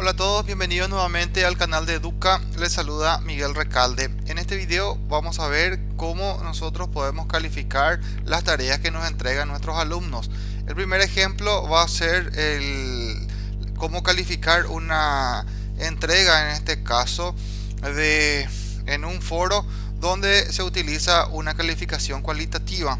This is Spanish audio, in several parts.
Hola a todos, bienvenidos nuevamente al canal de Educa, les saluda Miguel Recalde. En este video vamos a ver cómo nosotros podemos calificar las tareas que nos entregan nuestros alumnos. El primer ejemplo va a ser el cómo calificar una entrega, en este caso, de en un foro donde se utiliza una calificación cualitativa.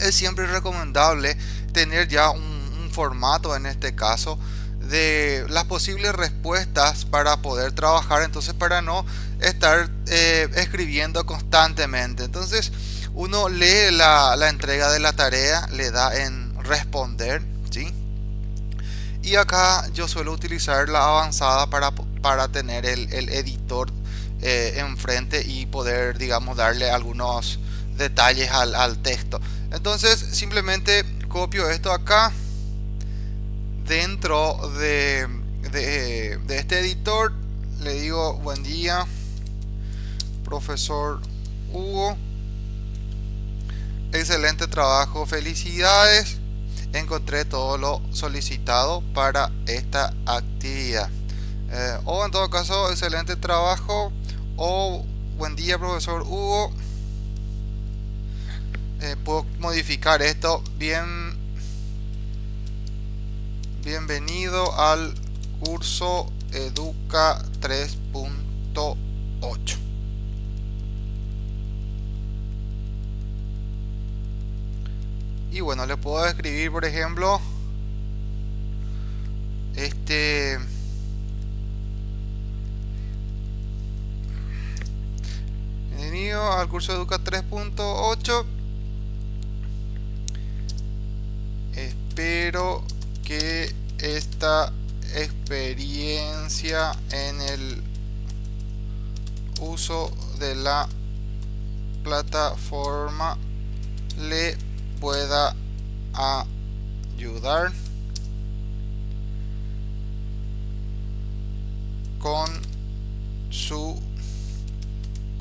Es siempre recomendable tener ya un, un formato en este caso de las posibles respuestas para poder trabajar entonces para no estar eh, escribiendo constantemente. Entonces uno lee la, entrega de la tarea le da en responder ¿sí? y acá yo suelo utilizar la avanzada para, para tener el, editor eh, enfrente y poder digamos darle algunos detalles al, al texto. Entonces simplemente copio esto acá dentro de, de, este editor le digo buen día profesor Hugo. Excelente trabajo felicidades. Encontré todo lo solicitado para esta actividad. Eh, o en todo caso excelente trabajo. O buen día profesor Hugo. Eh, puedo modificar esto bien Bienvenido al curso Educa 3.8. Y bueno, le puedo escribir, por ejemplo, este... Bienvenido al curso Educa 3.8. Espero que esta experiencia en el uso de la plataforma le pueda ayudar con su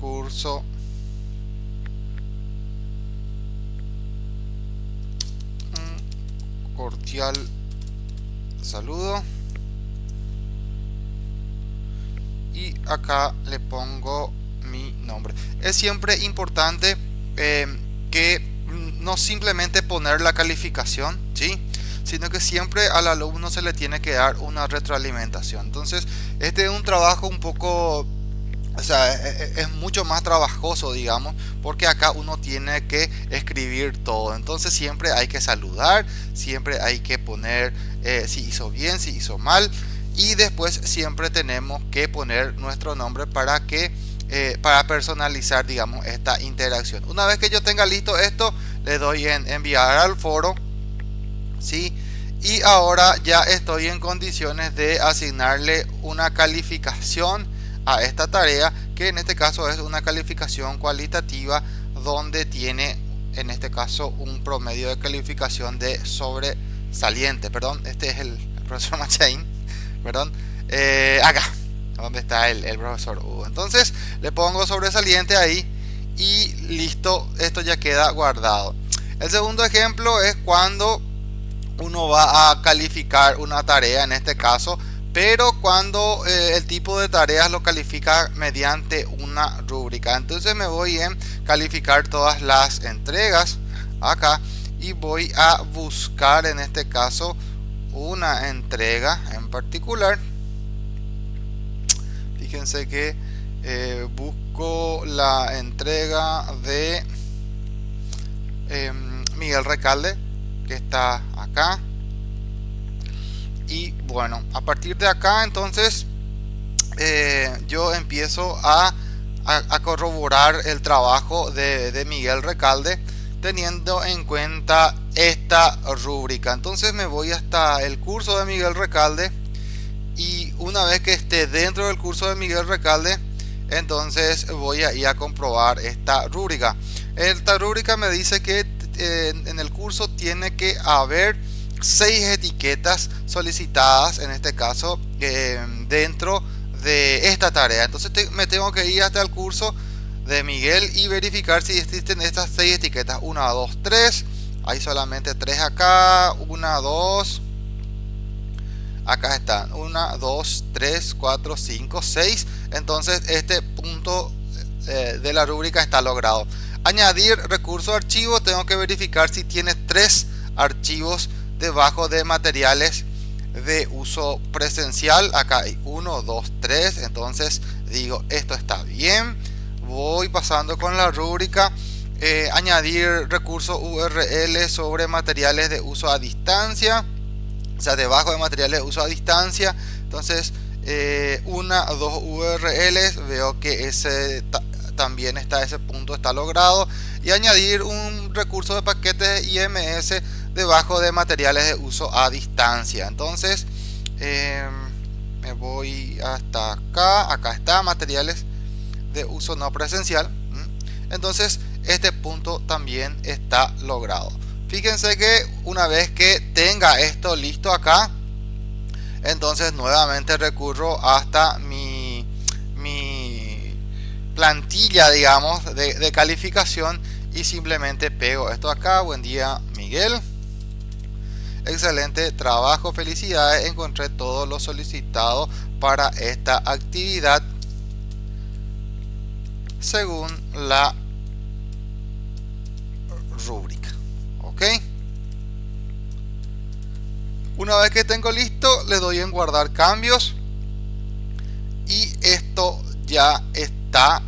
curso. Cordial saludo. Y acá le pongo mi nombre. Es siempre importante eh, que no simplemente poner la calificación ¿sí? sino que siempre al alumno se le tiene que dar una retroalimentación. Entonces este es un trabajo un poco o sea, e, e, es, mucho más trabajoso, digamos, porque acá uno tiene que escribir todo. Entonces siempre hay que saludar, siempre hay que poner eh, si hizo bien, si hizo mal. Y después siempre tenemos que poner nuestro nombre para que eh, para personalizar, digamos, esta interacción. Una vez que yo tenga listo esto, le doy en enviar al foro, ¿sí? Y ahora ya estoy en condiciones de asignarle una calificación a esta tarea que en este caso es una calificación cualitativa donde tiene en este caso un promedio de calificación de sobresaliente. Perdón este es el, profesor Machain perdón. Eh, acá donde está el, profesor Hugo. Entonces le pongo sobresaliente ahí y listo esto ya queda guardado. El segundo ejemplo es cuando uno va a calificar una tarea en este caso pero cuando eh, el tipo de tareas lo califica mediante una rúbrica. Entonces me voy en calificar todas las entregas acá y voy a buscar en este caso una entrega en particular. Fíjense que eh, busco la entrega de em, Miguel Recalde que está acá y bueno a partir de acá entonces eh, yo empiezo a, corroborar el trabajo de, Miguel Recalde teniendo en cuenta esta rúbrica. Entonces me voy hasta el curso de Miguel Recalde y una vez que esté dentro del curso de Miguel Recalde entonces voy a ir a comprobar esta rúbrica. Esta rúbrica me dice que eh, en el curso tiene que haber seis etiquetas solicitadas en este caso eh, dentro de esta tarea. Entonces me tengo que ir hasta el curso de Miguel y verificar si existen estas seis etiquetas. 1 2 3 hay solamente tres acá. 1 2 acá están. 1 2 3 4 5 6 entonces este punto eh, de la rúbrica está logrado. Añadir recurso archivo. Tengo que verificar si tiene tres archivos debajo de materiales de uso presencial. Acá hay 1 2 3 entonces digo esto está bien. Voy pasando con la rúbrica. Eh, añadir recursos URL sobre materiales de uso a distancia. O sea debajo de materiales de uso a distancia. Entonces eh, una dos URLs veo que ese también está ese punto está logrado. Y añadir un recurso de paquetes IMS debajo de materiales de uso a distancia. Entonces em, me voy hasta acá. Acá está materiales de uso no presencial. Entonces este punto también está logrado. Fíjense que una vez que tenga esto listo acá entonces nuevamente recurro hasta mi, mi plantilla digamos de calificación y simplemente pego esto acá. Buen día Miguel excelente trabajo felicidades encontré todo lo solicitado para esta actividad. Según la rúbrica ok una vez que tengo listo le doy en guardar cambios. Y esto ya está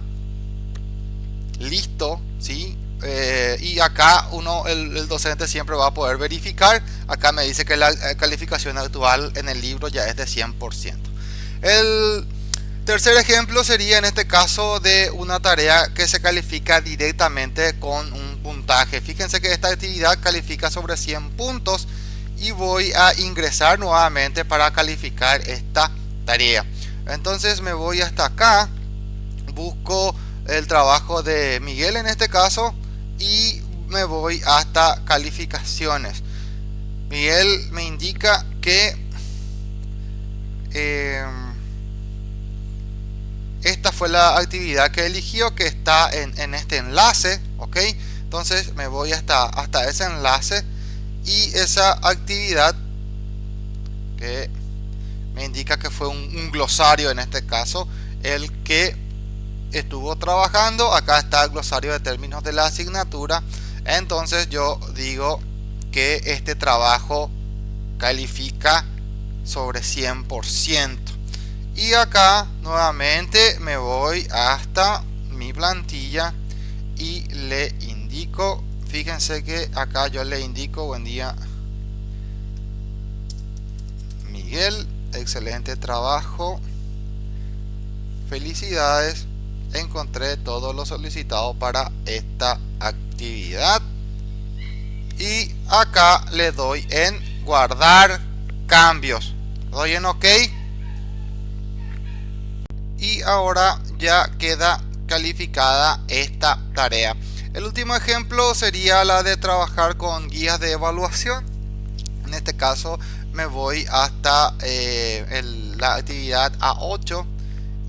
listo ¿sí? Eh, y acá uno el, docente siempre va a poder verificar. Acá me dice que la eh, calificación actual en el libro ya es de 100% el tercer ejemplo sería en este caso de una tarea que se califica directamente con un puntaje. Fíjense que esta actividad califica sobre 100 puntos y voy a ingresar nuevamente para calificar esta tarea. Entonces me voy hasta acá. Busco el trabajo de Miguel en este caso y me voy hasta calificaciones. Miguel me indica que em, esta fue la actividad que eligió que está en, este enlace ok entonces me voy hasta hasta ese enlace y esa actividad que me indica que fue un glosario en este caso el que estuvo trabajando acá está el glosario de términos de la asignatura entonces yo digo que este trabajo califica sobre 100% y acá nuevamente me voy hasta mi plantilla y le indico fíjense que acá yo le indico buen día Miguel excelente trabajo felicidades encontré todo lo solicitado para esta actividad. Y acá le doy en guardar cambios. Doy en ok. Y ahora ya queda calificada esta tarea. El último ejemplo sería la de trabajar con guías de evaluación. En este caso me voy hasta eh, la actividad A8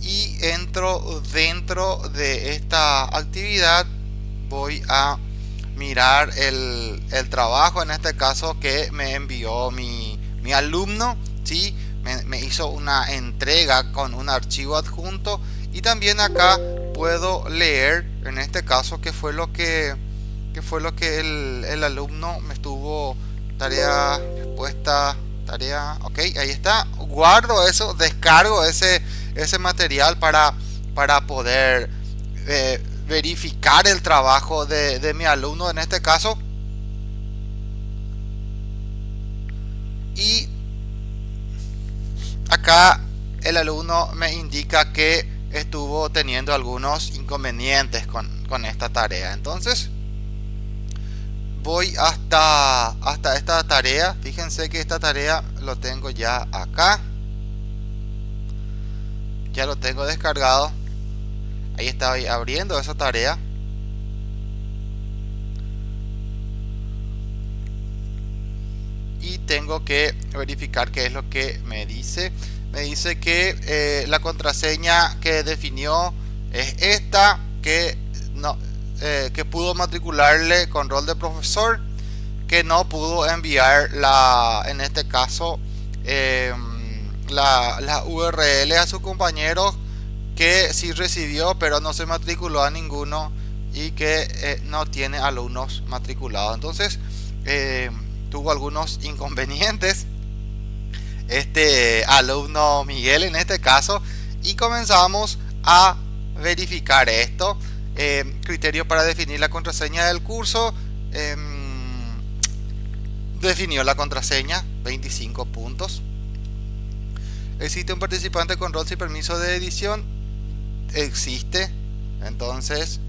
y entro dentro de esta actividad. Voy a mirar el, trabajo en este caso que me envió mi, alumno ¿sí? Me, hizo una entrega con un archivo adjunto. Y también acá puedo leer en este caso que fue lo que, fue lo que el, el alumno me estuvo tarea respuesta tarea ok ahí está. Guardo eso descargo ese ese material para, para poder eh, verificar el trabajo de, mi alumno en este caso. Y acá el alumno me indica que estuvo teniendo algunos inconvenientes con, con esta tarea. Entonces voy hasta, hasta esta tarea. Fíjense que esta tarea lo tengo ya acá ya lo tengo descargado. Ahí estaba abriendo esa tarea. Y tengo que verificar qué es lo que me dice. Me dice que eh, la contraseña que definió es esta que no eh, que pudo matricularle con rol de profesor que no pudo enviar la en este caso em, la, la URL a sus compañeros que sí recibió pero no se matriculó a ninguno y que eh, no tiene alumnos matriculados. Entonces eh, tuvo algunos inconvenientes este alumno Miguel en este caso y comenzamos a verificar esto. Eh, criterio para definir la contraseña del curso em, definió la contraseña 25 puntos existe un participante con rol y permiso de edición. Existe. Entonces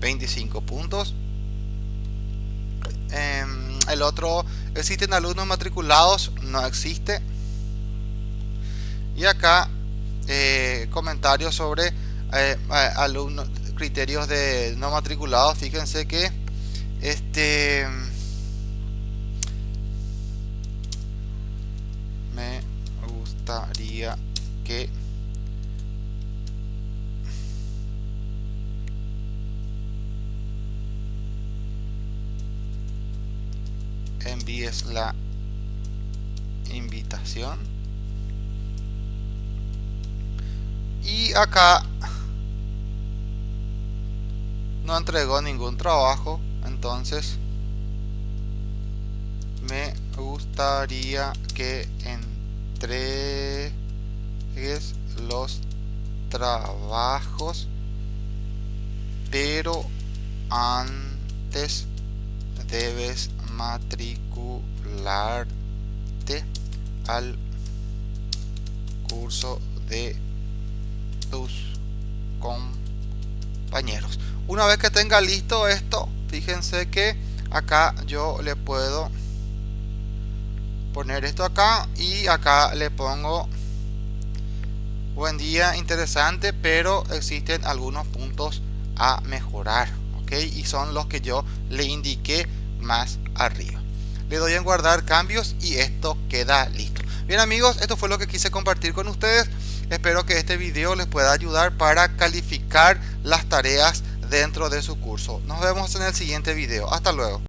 25 puntos. Em, el otro existen alumnos matriculados. No existe. Y acá eh, comentarios sobre eh, alumnos criterios de no matriculados. Fíjense que este gustaría que envíes la invitación. Y acá no entregó ningún trabajo entonces me gustaría que entregues los trabajos pero antes debes matricularte al curso de tus compañeros. Una vez que tenga listo esto fíjense que acá yo le puedo poner esto acá y acá le pongo buen día interesante pero existen algunos puntos a mejorar ok y son los que yo le indiqué más arriba. Le doy en guardar cambios y esto queda listo. Bien amigos esto fue lo que quise compartir con ustedes. Espero que este video les pueda ayudar para calificar las tareas dentro de su curso. Nos vemos en el siguiente video. Hasta luego